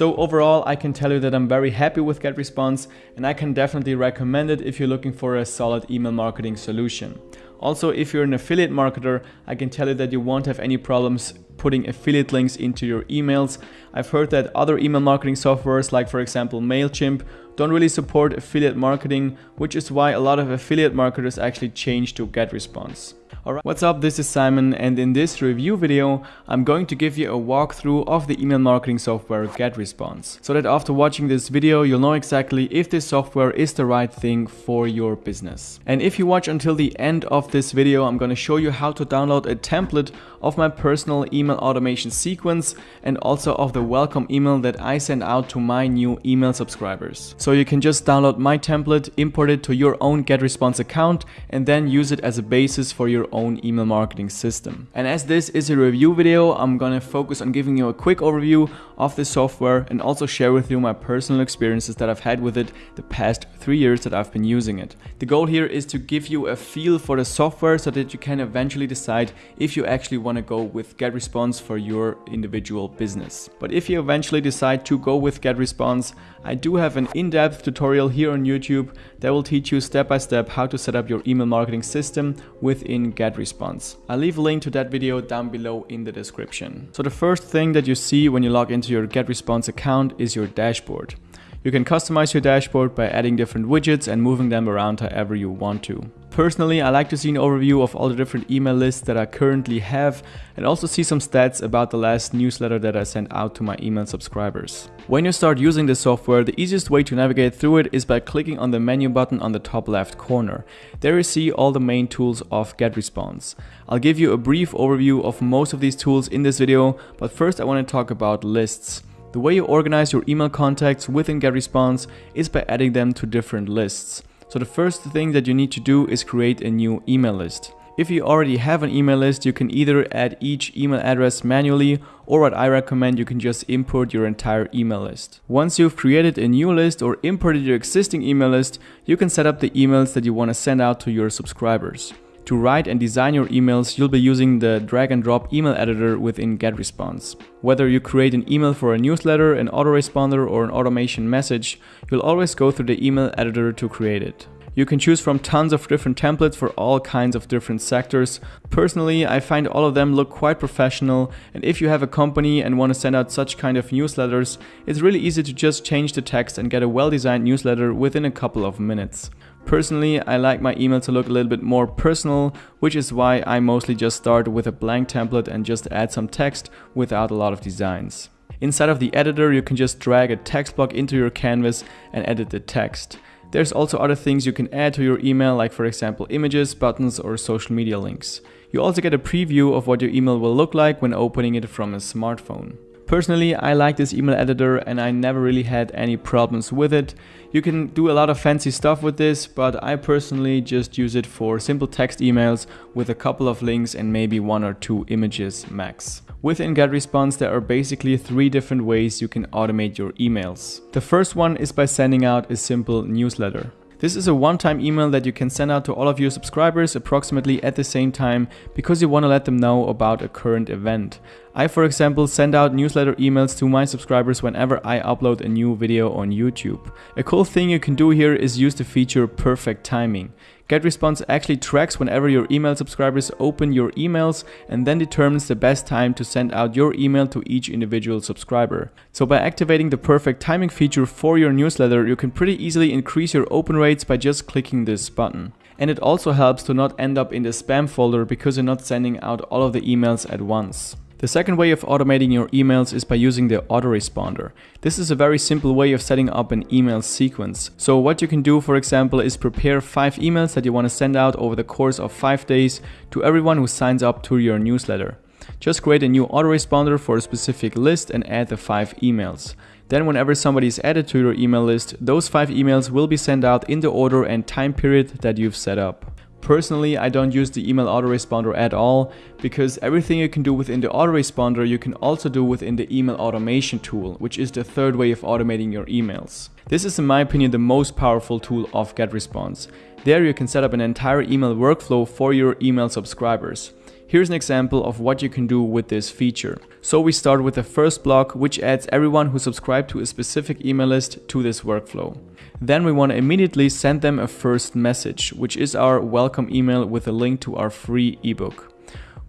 So overall, I can tell you that I'm very happy with GetResponse and I can definitely recommend it if you're looking for a solid email marketing solution. Also, if you're an affiliate marketer, I can tell you that you won't have any problems putting affiliate links into your emails. I've heard that other email marketing softwares like for example MailChimp don't really support affiliate marketing, which is why a lot of affiliate marketers actually change to GetResponse. Alright, what's up? This is Simon and in this review video, I'm going to give you a walkthrough of the email marketing software GetResponse. So that after watching this video, you'll know exactly if this software is the right thing for your business. And if you watch until the end of this video, I'm going to show you how to download a template of my personal email automation sequence and also of the welcome email that I send out to my new email subscribers. So you can just download my template, import it to your own GetResponse account and then use it as a basis for your own email marketing system. And as this is a review video, I'm gonna focus on giving you a quick overview of the software and also share with you my personal experiences that I've had with it the past three years that I've been using it. The goal here is to give you a feel for the software so that you can eventually decide if you actually want to go with GetResponse for your individual business. But if you eventually decide to go with GetResponse, I do have an in-depth tutorial here on YouTube that will teach you step by step how to set up your email marketing system within GetResponse. I'll leave a link to that video down below in the description. So the first thing that you see when you log into your GetResponse account is your dashboard. You can customize your dashboard by adding different widgets and moving them around however you want to. Personally, I like to see an overview of all the different email lists that I currently have and also see some stats about the last newsletter that I sent out to my email subscribers. When you start using this software, the easiest way to navigate through it is by clicking on the menu button on the top left corner. There you see all the main tools of GetResponse. I'll give you a brief overview of most of these tools in this video, but first I want to talk about lists. The way you organize your email contacts within GetResponse is by adding them to different lists. So the first thing that you need to do is create a new email list. If you already have an email list, you can either add each email address manually or what I recommend you can just import your entire email list. Once you've created a new list or imported your existing email list, you can set up the emails that you want to send out to your subscribers. To write and design your emails, you'll be using the drag and drop email editor within GetResponse. Whether you create an email for a newsletter, an autoresponder or an automation message, you'll always go through the email editor to create it. You can choose from tons of different templates for all kinds of different sectors. Personally, I find all of them look quite professional and if you have a company and want to send out such kind of newsletters, it's really easy to just change the text and get a well-designed newsletter within a couple of minutes. Personally, I like my email to look a little bit more personal, which is why I mostly just start with a blank template and just add some text without a lot of designs. Inside of the editor, you can just drag a text block into your canvas and edit the text. There's also other things you can add to your email, like for example images, buttons or social media links. You also get a preview of what your email will look like when opening it from a smartphone. Personally, I like this email editor and I never really had any problems with it. You can do a lot of fancy stuff with this, but I personally just use it for simple text emails with a couple of links and maybe one or two images max. Within GetResponse, there are basically three different ways you can automate your emails. The first one is by sending out a simple newsletter. This is a one-time email that you can send out to all of your subscribers approximately at the same time because you want to let them know about a current event. I, for example, send out newsletter emails to my subscribers whenever I upload a new video on YouTube. A cool thing you can do here is use the feature perfect timing. GetResponse actually tracks whenever your email subscribers open your emails and then determines the best time to send out your email to each individual subscriber. So by activating the perfect timing feature for your newsletter, you can pretty easily increase your open rates by just clicking this button. And it also helps to not end up in the spam folder because you're not sending out all of the emails at once. The second way of automating your emails is by using the autoresponder. This is a very simple way of setting up an email sequence. So what you can do for example is prepare 5 emails that you want to send out over the course of 5 days to everyone who signs up to your newsletter. Just create a new autoresponder for a specific list and add the 5 emails. Then whenever somebody is added to your email list, those 5 emails will be sent out in the order and time period that you've set up. Personally, I don't use the email autoresponder at all because everything you can do within the autoresponder you can also do within the email automation tool, which is the third way of automating your emails. This is in my opinion the most powerful tool of GetResponse. There you can set up an entire email workflow for your email subscribers. Here's an example of what you can do with this feature. So we start with the first block, which adds everyone who subscribed to a specific email list to this workflow. Then we want to immediately send them a first message, which is our welcome email with a link to our free ebook.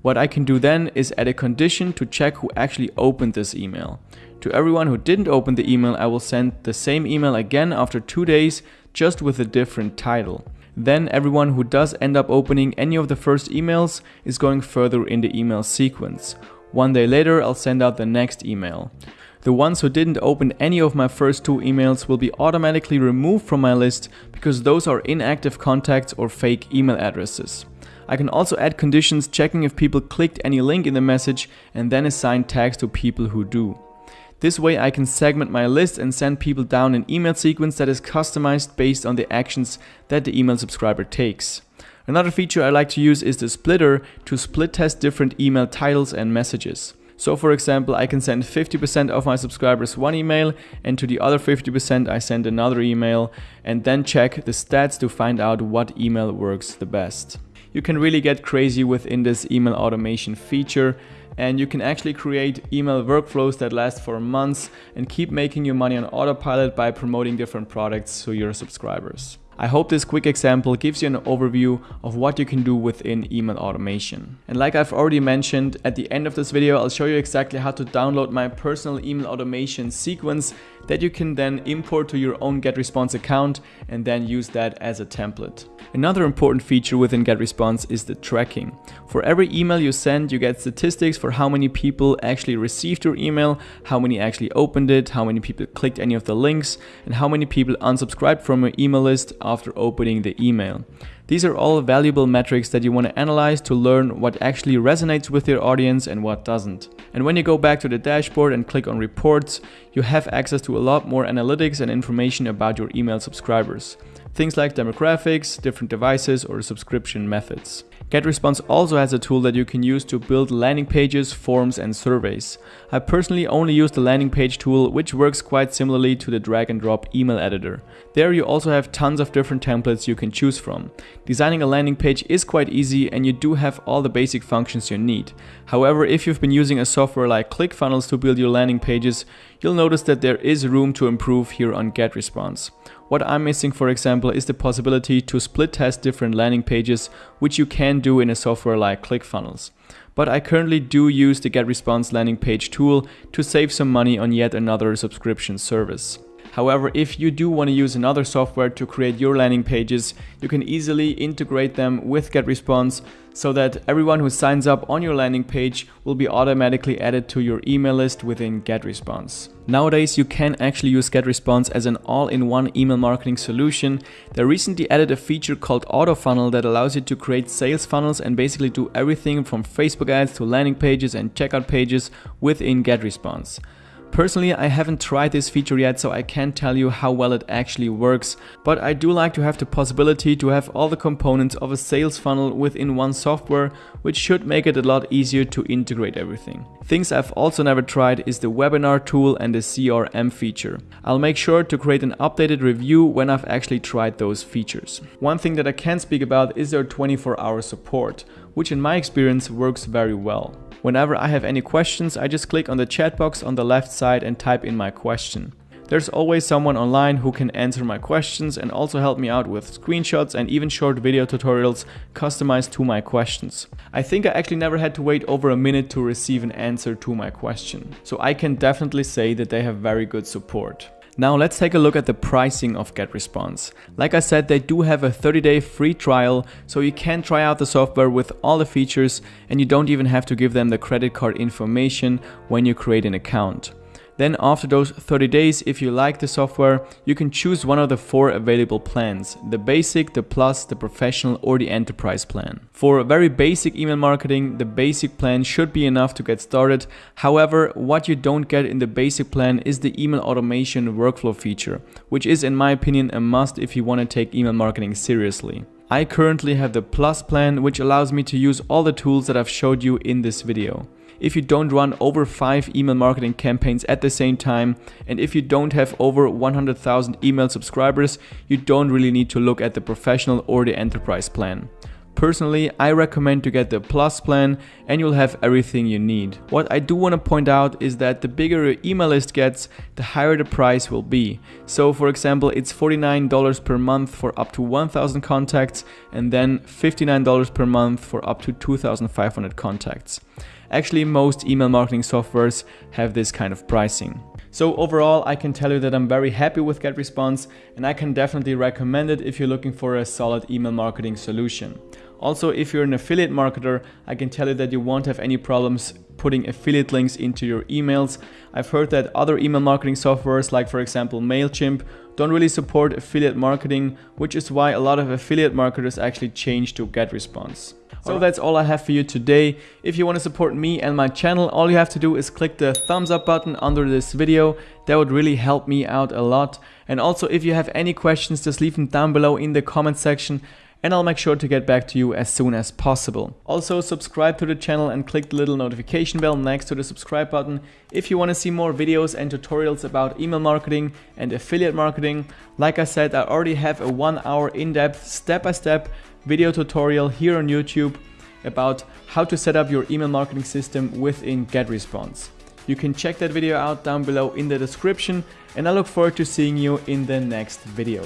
What I can do then is add a condition to check who actually opened this email. To everyone who didn't open the email, I will send the same email again after two days, just with a different title. Then everyone who does end up opening any of the first emails is going further in the email sequence. One day later, I'll send out the next email. The ones who didn't open any of my first two emails will be automatically removed from my list because those are inactive contacts or fake email addresses. I can also add conditions checking if people clicked any link in the message and then assign tags to people who do. This way I can segment my list and send people down an email sequence that is customized based on the actions that the email subscriber takes. Another feature I like to use is the splitter to split test different email titles and messages. So for example, I can send 50% of my subscribers one email and to the other 50% I send another email and then check the stats to find out what email works the best. You can really get crazy within this email automation feature and you can actually create email workflows that last for months and keep making your money on autopilot by promoting different products to your subscribers. I hope this quick example gives you an overview of what you can do within email automation. And like I've already mentioned, at the end of this video, I'll show you exactly how to download my personal email automation sequence that you can then import to your own GetResponse account and then use that as a template. Another important feature within GetResponse is the tracking. For every email you send, you get statistics for how many people actually received your email, how many actually opened it, how many people clicked any of the links, and how many people unsubscribed from your email list after opening the email. These are all valuable metrics that you want to analyze to learn what actually resonates with your audience and what doesn't. And when you go back to the dashboard and click on reports, you have access to a lot more analytics and information about your email subscribers. Things like demographics, different devices, or subscription methods. GetResponse also has a tool that you can use to build landing pages, forms and surveys. I personally only use the landing page tool which works quite similarly to the drag and drop email editor. There you also have tons of different templates you can choose from. Designing a landing page is quite easy and you do have all the basic functions you need. However, if you've been using a software like ClickFunnels to build your landing pages, you'll notice that there is room to improve here on GetResponse. What I'm missing, for example, is the possibility to split test different landing pages, which you can do in a software like ClickFunnels. But I currently do use the GetResponse landing page tool to save some money on yet another subscription service. However, if you do want to use another software to create your landing pages, you can easily integrate them with GetResponse so that everyone who signs up on your landing page will be automatically added to your email list within GetResponse. Nowadays, you can actually use GetResponse as an all-in-one email marketing solution. They recently added a feature called AutoFunnel that allows you to create sales funnels and basically do everything from Facebook ads to landing pages and checkout pages within GetResponse. Personally, I haven't tried this feature yet, so I can't tell you how well it actually works, but I do like to have the possibility to have all the components of a sales funnel within one software, which should make it a lot easier to integrate everything. Things I've also never tried is the webinar tool and the CRM feature. I'll make sure to create an updated review when I've actually tried those features. One thing that I can speak about is their 24 hour support, which in my experience works very well. Whenever I have any questions, I just click on the chat box on the left side and type in my question. There's always someone online who can answer my questions and also help me out with screenshots and even short video tutorials customized to my questions. I think I actually never had to wait over a minute to receive an answer to my question. So I can definitely say that they have very good support. Now let's take a look at the pricing of GetResponse. Like I said, they do have a 30 day free trial, so you can try out the software with all the features and you don't even have to give them the credit card information when you create an account. Then after those 30 days, if you like the software, you can choose one of the four available plans, the basic, the plus, the professional or the enterprise plan. For very basic email marketing, the basic plan should be enough to get started. However, what you don't get in the basic plan is the email automation workflow feature, which is in my opinion a must if you want to take email marketing seriously. I currently have the Plus plan, which allows me to use all the tools that I've showed you in this video if you don't run over 5 email marketing campaigns at the same time, and if you don't have over 100,000 email subscribers, you don't really need to look at the professional or the enterprise plan. Personally, I recommend to get the Plus plan and you'll have everything you need. What I do want to point out is that the bigger your email list gets, the higher the price will be. So for example, it's $49 per month for up to 1000 contacts and then $59 per month for up to 2500 contacts. Actually, most email marketing softwares have this kind of pricing. So overall, I can tell you that I'm very happy with GetResponse and I can definitely recommend it if you're looking for a solid email marketing solution. Also, if you're an affiliate marketer, I can tell you that you won't have any problems putting affiliate links into your emails. I've heard that other email marketing softwares like for example MailChimp don't really support affiliate marketing, which is why a lot of affiliate marketers actually change to GetResponse. So that's all I have for you today. If you want to support me and my channel, all you have to do is click the thumbs up button under this video. That would really help me out a lot. And also if you have any questions, just leave them down below in the comment section and I'll make sure to get back to you as soon as possible. Also subscribe to the channel and click the little notification bell next to the subscribe button if you want to see more videos and tutorials about email marketing and affiliate marketing. Like I said, I already have a one hour in-depth step-by-step video tutorial here on YouTube about how to set up your email marketing system within GetResponse. You can check that video out down below in the description and I look forward to seeing you in the next video.